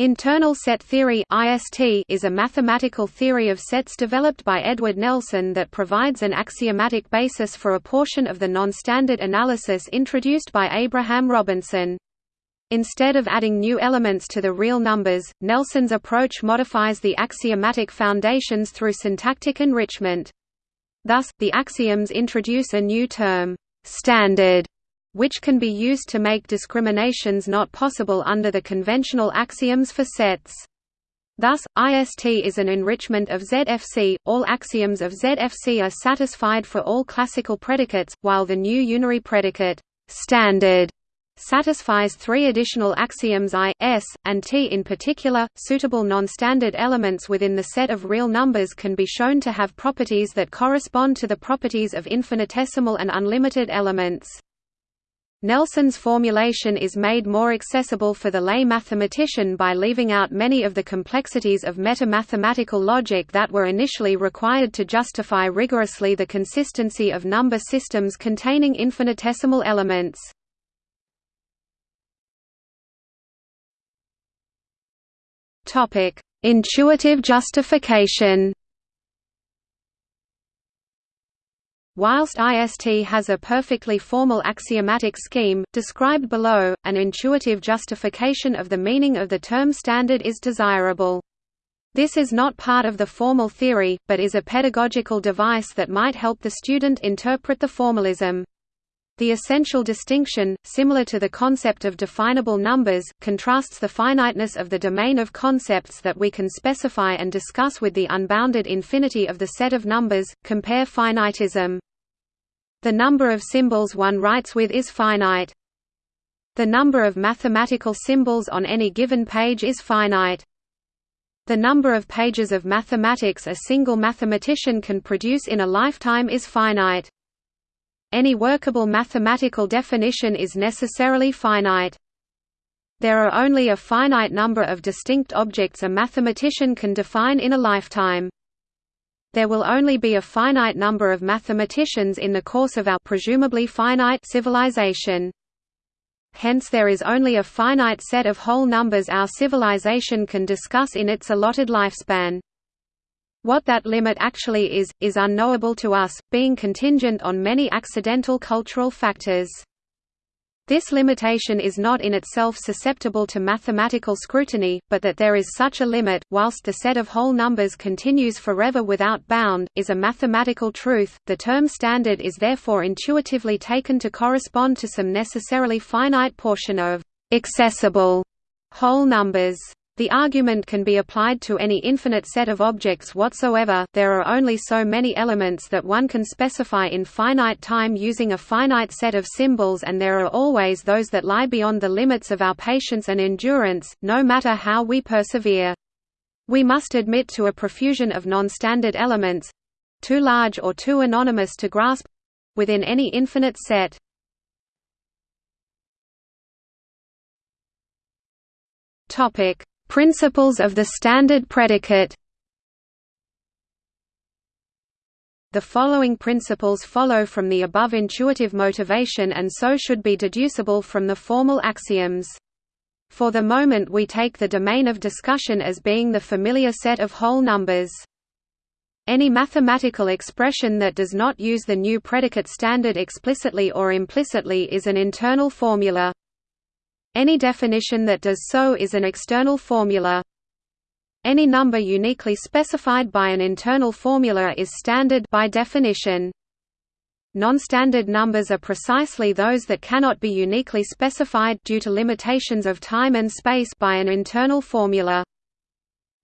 Internal set theory is a mathematical theory of sets developed by Edward Nelson that provides an axiomatic basis for a portion of the non-standard analysis introduced by Abraham Robinson. Instead of adding new elements to the real numbers, Nelson's approach modifies the axiomatic foundations through syntactic enrichment. Thus, the axioms introduce a new term, standard, which can be used to make discriminations not possible under the conventional axioms for sets. Thus, IST is an enrichment of ZFC. All axioms of ZFC are satisfied for all classical predicates, while the new unary predicate standard satisfies three additional axioms I, S, and T in particular. Suitable non-standard elements within the set of real numbers can be shown to have properties that correspond to the properties of infinitesimal and unlimited elements. Nelson's formulation is made more accessible for the lay mathematician by leaving out many of the complexities of meta-mathematical logic that were initially required to justify rigorously the consistency of number systems containing infinitesimal elements. Intuitive justification Whilst IST has a perfectly formal axiomatic scheme, described below, an intuitive justification of the meaning of the term standard is desirable. This is not part of the formal theory, but is a pedagogical device that might help the student interpret the formalism. The essential distinction, similar to the concept of definable numbers, contrasts the finiteness of the domain of concepts that we can specify and discuss with the unbounded infinity of the set of numbers, compare finitism. The number of symbols one writes with is finite. The number of mathematical symbols on any given page is finite. The number of pages of mathematics a single mathematician can produce in a lifetime is finite. Any workable mathematical definition is necessarily finite. There are only a finite number of distinct objects a mathematician can define in a lifetime. There will only be a finite number of mathematicians in the course of our presumably finite civilization. Hence there is only a finite set of whole numbers our civilization can discuss in its allotted lifespan. What that limit actually is, is unknowable to us, being contingent on many accidental cultural factors. This limitation is not in itself susceptible to mathematical scrutiny, but that there is such a limit, whilst the set of whole numbers continues forever without bound, is a mathematical truth. The term standard is therefore intuitively taken to correspond to some necessarily finite portion of accessible whole numbers. The argument can be applied to any infinite set of objects whatsoever, there are only so many elements that one can specify in finite time using a finite set of symbols and there are always those that lie beyond the limits of our patience and endurance, no matter how we persevere. We must admit to a profusion of non-standard elements—too large or too anonymous to grasp—within any infinite set. Topic Principles of the standard predicate The following principles follow from the above intuitive motivation and so should be deducible from the formal axioms. For the moment we take the domain of discussion as being the familiar set of whole numbers. Any mathematical expression that does not use the new predicate standard explicitly or implicitly is an internal formula. Any definition that does so is an external formula. Any number uniquely specified by an internal formula is standard by definition. Non-standard numbers are precisely those that cannot be uniquely specified due to limitations of time and space by an internal formula.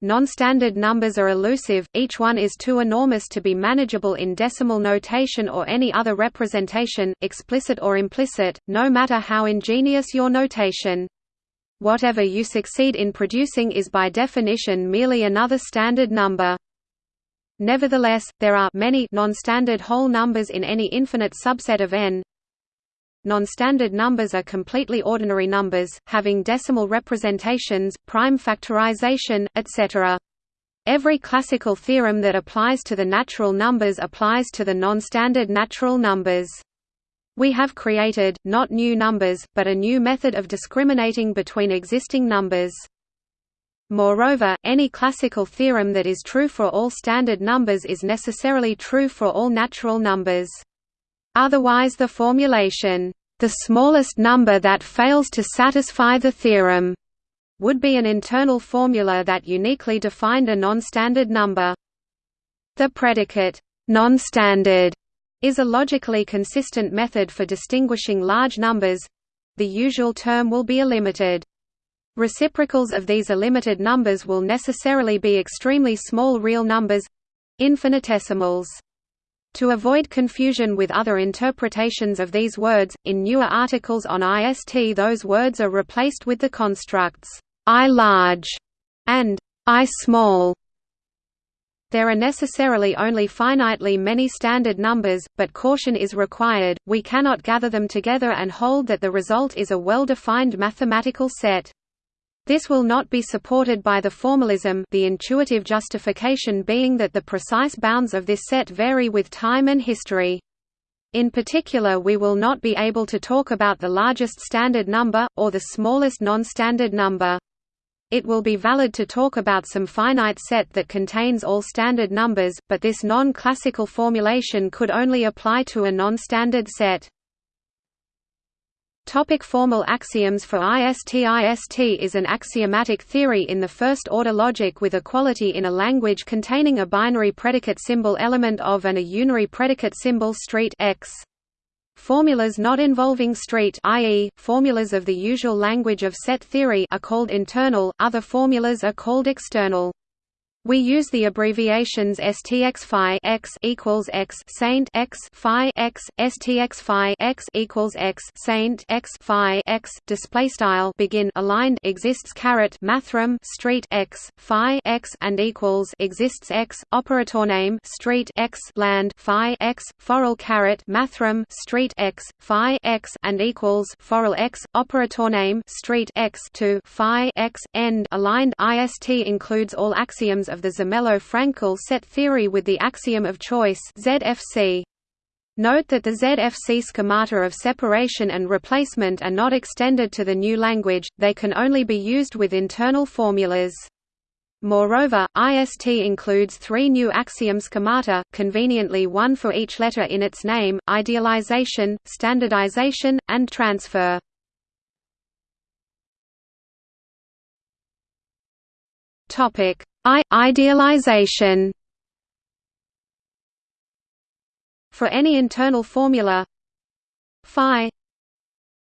Non-standard numbers are elusive, each one is too enormous to be manageable in decimal notation or any other representation, explicit or implicit, no matter how ingenious your notation. Whatever you succeed in producing is by definition merely another standard number. Nevertheless, there are many non-standard whole numbers in any infinite subset of n, Non-standard numbers are completely ordinary numbers, having decimal representations, prime factorization, etc. Every classical theorem that applies to the natural numbers applies to the non-standard natural numbers. We have created, not new numbers, but a new method of discriminating between existing numbers. Moreover, any classical theorem that is true for all standard numbers is necessarily true for all natural numbers. Otherwise the formulation, "...the smallest number that fails to satisfy the theorem," would be an internal formula that uniquely defined a non-standard number. The predicate, non-standard, is a logically consistent method for distinguishing large numbers. The usual term will be illimited. Reciprocals of these illimited numbers will necessarily be extremely small real numbers—infinitesimals. To avoid confusion with other interpretations of these words, in newer articles on IST those words are replaced with the constructs I large and I small. There are necessarily only finitely many standard numbers, but caution is required, we cannot gather them together and hold that the result is a well-defined mathematical set. This will not be supported by the formalism the intuitive justification being that the precise bounds of this set vary with time and history. In particular we will not be able to talk about the largest standard number, or the smallest non-standard number. It will be valid to talk about some finite set that contains all standard numbers, but this non-classical formulation could only apply to a non-standard set. Topic formal axioms for IST IST is an axiomatic theory in the first-order logic with equality in a language containing a binary predicate symbol element of and a unary predicate symbol street x. Formulas not involving street i.e., formulas of the usual language of set theory are called internal, other formulas are called external. We use the abbreviations STX phi x equals x saint x phi x STX phi x equals x saint x phi x. Display style begin aligned exists caret mathrm street x phi x and equals exists x operator name street x land phi x foral caret mathrm street x phi x and equals foral x operator name street x to phi x. End aligned IST includes all axioms of the Zermelo-Fraenkel set theory with the axiom of choice ZFC. Note that the ZFC schemata of separation and replacement are not extended to the new language, they can only be used with internal formulas. Moreover, IST includes three new axiom schemata, conveniently one for each letter in its name, idealization, standardization, and transfer. Topic: I idealization. For any internal formula phi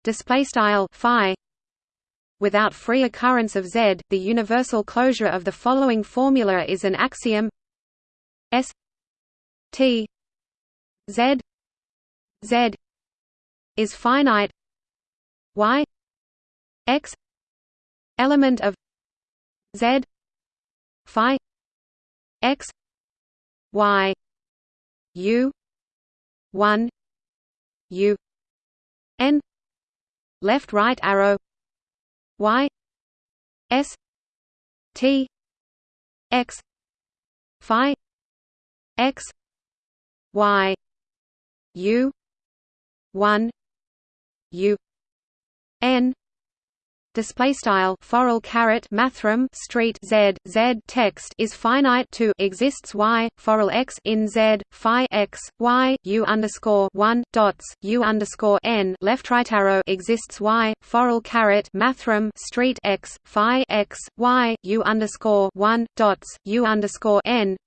display style phi without free occurrence of z, the universal closure of the following formula is an axiom S T Z Z is finite y x element of z phi x y u 1 u n left right arrow y s t x phi x y u 1 u n display style foral caret mathrm street z z text is finite to exists y foral x in z phi x y u underscore one dots u underscore n left right arrow exists y foral caret mathrm street x phi x y u underscore one dots u underscore n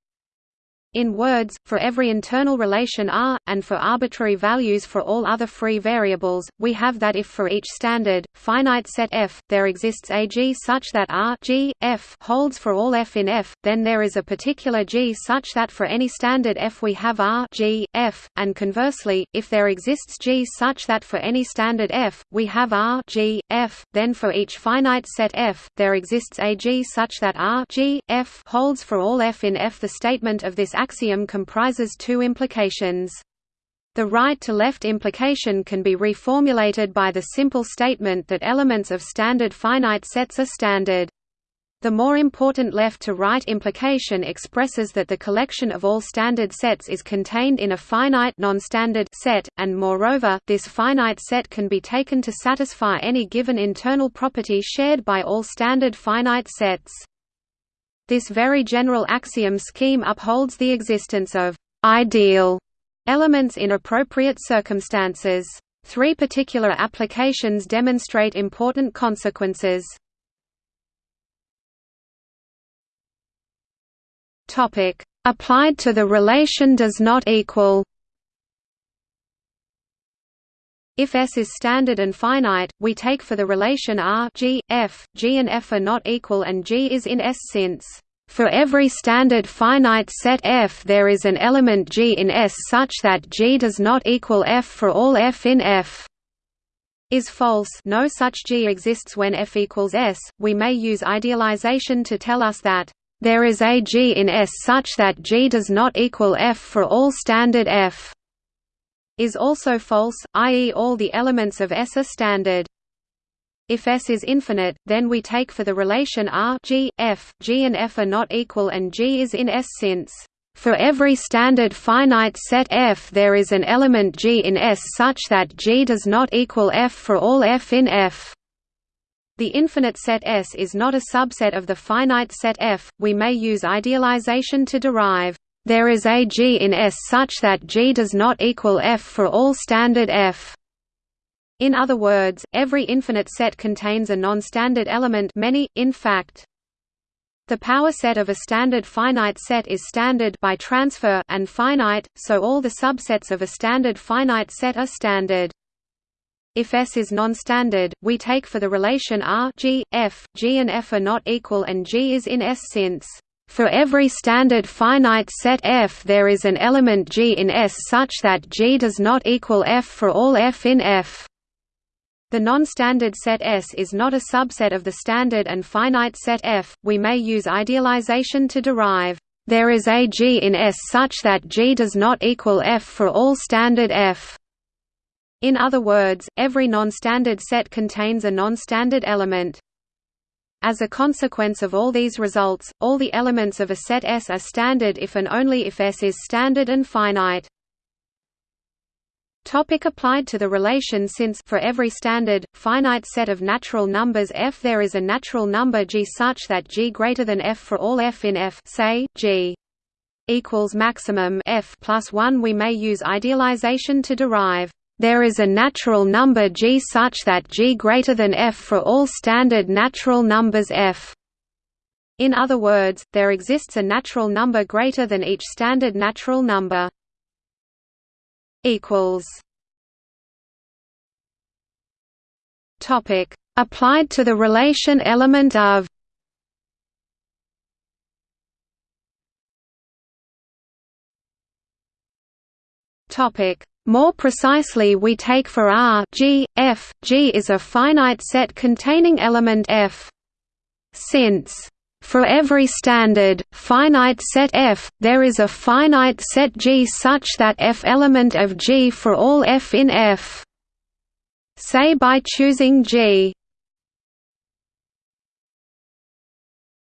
in words, for every internal relation R, and for arbitrary values for all other free variables, we have that if for each standard, finite set F, there exists a G such that R G, F holds for all F in F, then there is a particular G such that for any standard F we have R G, F, and conversely, if there exists G such that for any standard F, we have R G, F, then for each finite set F, there exists a G such that R G, F holds for all F in F. The statement of this axiom comprises two implications. The right-to-left implication can be reformulated by the simple statement that elements of standard finite sets are standard. The more important left-to-right implication expresses that the collection of all standard sets is contained in a finite non-standard set, and moreover, this finite set can be taken to satisfy any given internal property shared by all standard finite sets. This very general axiom scheme upholds the existence of ideal elements in appropriate circumstances. Three particular applications demonstrate important consequences. Applied to the relation does not equal. If S is standard and finite, we take for the relation R G, F, G and F are not equal and G is in S since for every standard finite set F there is an element G in S such that G does not equal F for all F in F. Is false. No such G exists when F equals S, we may use idealization to tell us that there is a G in S such that G does not equal F for all standard F is also false, i.e. all the elements of S are standard. If S is infinite, then we take for the relation R G, F, G and F are not equal and G is in S since for every standard finite set F there is an element G in S such that G does not equal F for all F in F. The infinite set S is not a subset of the finite set F, we may use idealization to derive there is a G in S such that G does not equal F for all standard F. In other words, every infinite set contains a non-standard element many, in fact. The power set of a standard finite set is standard by transfer and finite, so all the subsets of a standard finite set are standard. If S is non-standard, we take for the relation R G, F, G and F are not equal and G is in S since for every standard finite set F there is an element G in S such that G does not equal F for all F in F. The non-standard set S is not a subset of the standard and finite set F, we may use idealization to derive there is a G in S such that G does not equal F for all standard F. In other words, every non-standard set contains a non-standard element. As a consequence of all these results, all the elements of a set S are standard if and only if S is standard and finite. Topic applied to the relation Since for every standard, finite set of natural numbers f there is a natural number g such that g greater than f for all f in f say, g equals maximum f plus 1 we may use idealization to derive there is a natural number g such that g greater than f for all standard natural numbers f. In other words, there exists a natural number greater than each standard natural number. equals Topic applied to the relation element of Topic more precisely we take for R G, F, G is a finite set containing element F. Since for every standard, finite set F, there is a finite set G such that F element of G for all F in F. Say by choosing G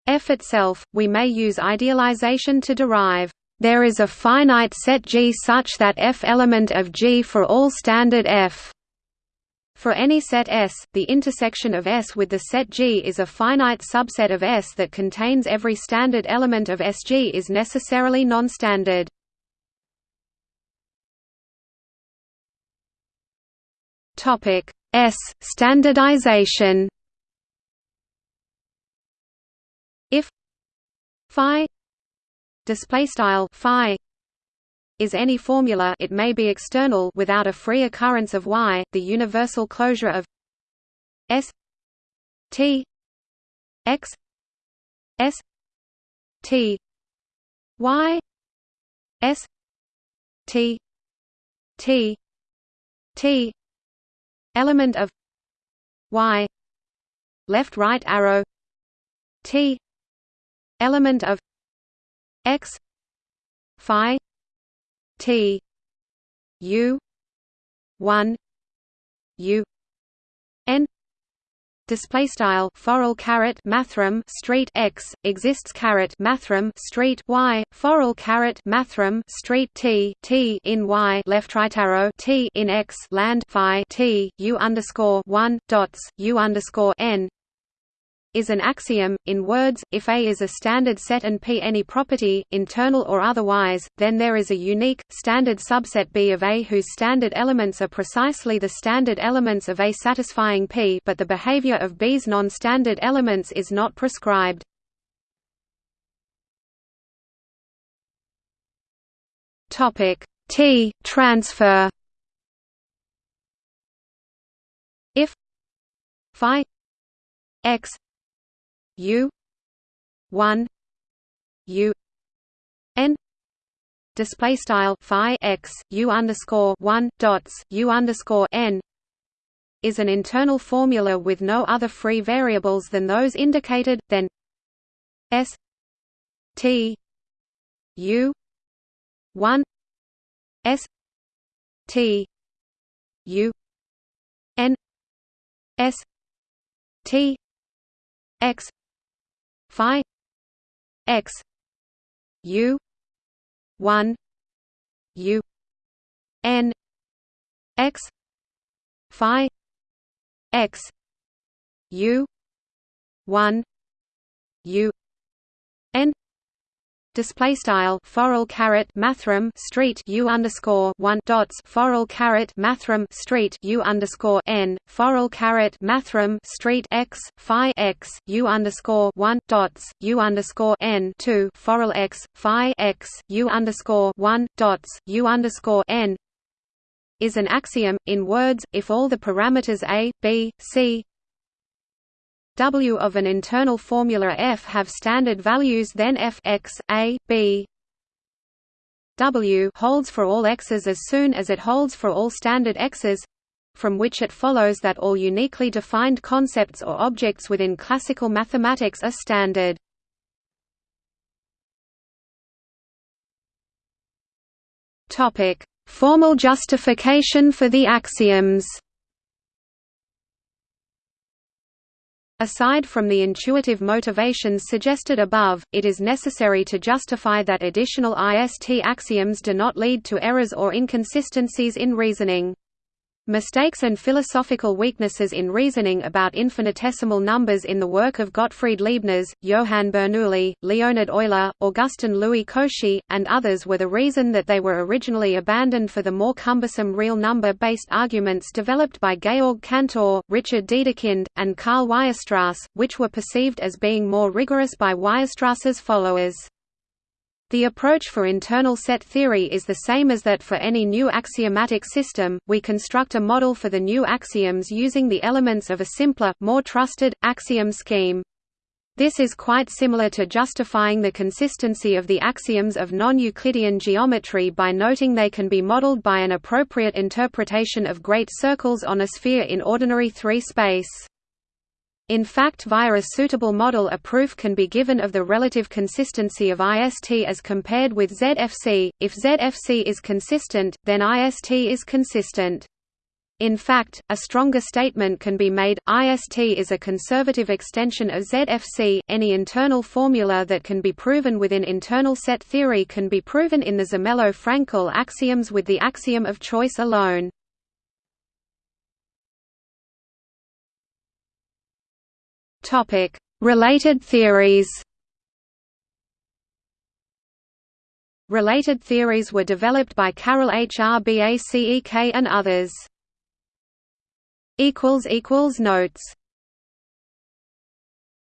F itself, we may use idealization to derive there is a finite set G such that F element of G for all standard F. For any set S, the intersection of S with the set G is a finite subset of S that contains every standard element of SG is necessarily non-standard. Topic S standardization. If phi display style phi is any formula it may be external without a free occurrence of y the universal closure of s t x s t y s t t t element of y left right arrow t element of x phi t u 1 u n display style foral caret mathrm street x exists caret mathrm street y foral caret mathrm street t t in y left right arrow t in x land phi t u underscore 1 dots u underscore n is an axiom. In words, if A is a standard set and P any property, internal or otherwise, then there is a unique, standard subset B of A whose standard elements are precisely the standard elements of A satisfying P but the behavior of B's non-standard elements is not prescribed. T transfer if phi x u 1 u n display style phi x u underscore 1 dots u underscore n is an internal formula with no other free variables than those indicated then s t u 1 s t u n s t x phi x u 1 u n x phi x u 1 u n display style foral caret mathrm street u underscore one dots foral caret mathrm street u underscore n foral caret mathrm street x phi x u underscore one dots u underscore n two foral x phi x u underscore one dots u underscore n is an axiom in words if all the parameters a b c W of an internal formula F have standard values then F x, a, b W holds for all x's as soon as it holds for all standard x's from which it follows that all uniquely defined concepts or objects within classical mathematics are standard. Topic: Formal justification for the axioms. Aside from the intuitive motivations suggested above, it is necessary to justify that additional IST axioms do not lead to errors or inconsistencies in reasoning. Mistakes and philosophical weaknesses in reasoning about infinitesimal numbers in the work of Gottfried Leibniz, Johann Bernoulli, Leonhard Euler, Augustin Louis Cauchy, and others were the reason that they were originally abandoned for the more cumbersome real number-based arguments developed by Georg Cantor, Richard Dedekind, and Karl Weierstrass, which were perceived as being more rigorous by Weierstrass's followers. The approach for internal set theory is the same as that for any new axiomatic system, we construct a model for the new axioms using the elements of a simpler, more trusted, axiom scheme. This is quite similar to justifying the consistency of the axioms of non-Euclidean geometry by noting they can be modeled by an appropriate interpretation of great circles on a sphere in ordinary 3 space. In fact via a suitable model a proof can be given of the relative consistency of IST as compared with ZFC. If ZFC is consistent, then IST is consistent. In fact, a stronger statement can be made, IST is a conservative extension of ZFC. Any internal formula that can be proven within internal set theory can be proven in the Zermelo-Fraenkel axioms with the axiom of choice alone. Topic: Related theories. Related theories were developed by Karel H. R. B. A. C. E. K. and others. Notes